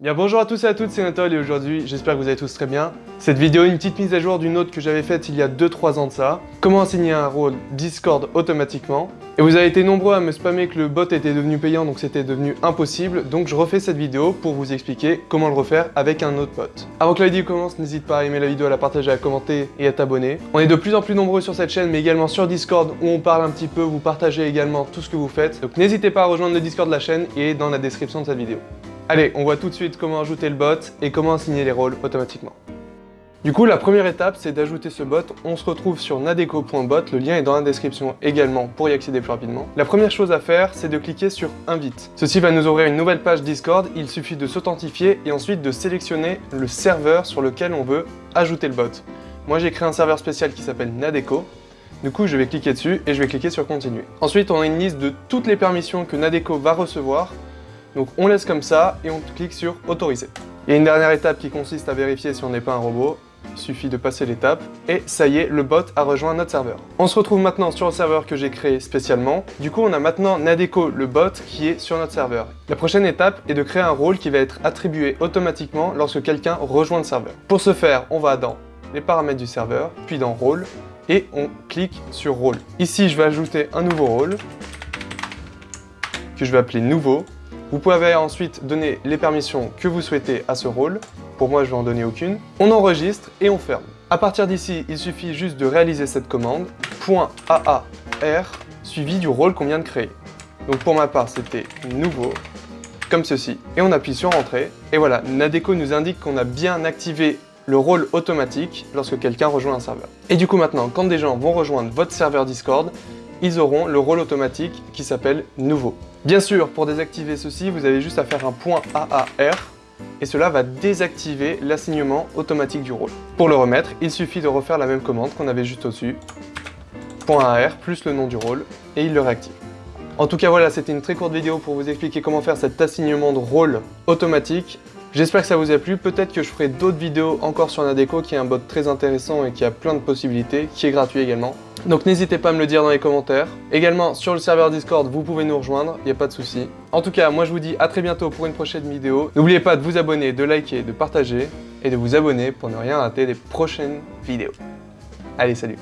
Bien bonjour à tous et à toutes, c'est Nathalie et aujourd'hui j'espère que vous allez tous très bien. Cette vidéo est une petite mise à jour d'une autre que j'avais faite il y a 2-3 ans de ça. Comment assigner un rôle Discord automatiquement? Et vous avez été nombreux à me spammer que le bot était devenu payant donc c'était devenu impossible. Donc je refais cette vidéo pour vous expliquer comment le refaire avec un autre bot. Avant que la vidéo commence, n'hésite pas à aimer la vidéo, à la partager, à commenter et à t'abonner. On est de plus en plus nombreux sur cette chaîne mais également sur Discord où on parle un petit peu, vous partagez également tout ce que vous faites. Donc n'hésitez pas à rejoindre le Discord de la chaîne et dans la description de cette vidéo. Allez, on voit tout de suite comment ajouter le bot et comment assigner les rôles automatiquement. Du coup, la première étape, c'est d'ajouter ce bot. On se retrouve sur nadeco.bot, le lien est dans la description également pour y accéder plus rapidement. La première chose à faire, c'est de cliquer sur Invite. Ceci va nous ouvrir une nouvelle page Discord, il suffit de s'authentifier et ensuite de sélectionner le serveur sur lequel on veut ajouter le bot. Moi, j'ai créé un serveur spécial qui s'appelle Nadeco, du coup, je vais cliquer dessus et je vais cliquer sur Continuer. Ensuite, on a une liste de toutes les permissions que Nadeco va recevoir donc on laisse comme ça et on clique sur autoriser. Il y a une dernière étape qui consiste à vérifier si on n'est pas un robot. Il suffit de passer l'étape et ça y est, le bot a rejoint notre serveur. On se retrouve maintenant sur le serveur que j'ai créé spécialement. Du coup, on a maintenant Nadeco, le bot, qui est sur notre serveur. La prochaine étape est de créer un rôle qui va être attribué automatiquement lorsque quelqu'un rejoint le serveur. Pour ce faire, on va dans les paramètres du serveur, puis dans rôle, et on clique sur rôle. Ici, je vais ajouter un nouveau rôle que je vais appeler nouveau vous pouvez ensuite donner les permissions que vous souhaitez à ce rôle. Pour moi, je vais en donner aucune. On enregistre et on ferme. À partir d'ici, il suffit juste de réaliser cette commande, .aar, suivi du rôle qu'on vient de créer. Donc pour ma part, c'était nouveau, comme ceci. Et on appuie sur Entrée. Et voilà, Nadeco nous indique qu'on a bien activé le rôle automatique lorsque quelqu'un rejoint un serveur. Et du coup maintenant, quand des gens vont rejoindre votre serveur Discord, ils auront le rôle automatique qui s'appelle nouveau. Bien sûr, pour désactiver ceci, vous avez juste à faire un point AAR et cela va désactiver l'assignement automatique du rôle. Pour le remettre, il suffit de refaire la même commande qu'on avait juste au-dessus, .AR plus le nom du rôle, et il le réactive. En tout cas voilà, c'était une très courte vidéo pour vous expliquer comment faire cet assignement de rôle automatique J'espère que ça vous a plu, peut-être que je ferai d'autres vidéos encore sur Nadeco qui est un bot très intéressant et qui a plein de possibilités, qui est gratuit également. Donc n'hésitez pas à me le dire dans les commentaires. Également sur le serveur Discord, vous pouvez nous rejoindre, il n'y a pas de souci. En tout cas, moi je vous dis à très bientôt pour une prochaine vidéo. N'oubliez pas de vous abonner, de liker, de partager et de vous abonner pour ne rien rater des prochaines vidéos. Allez, salut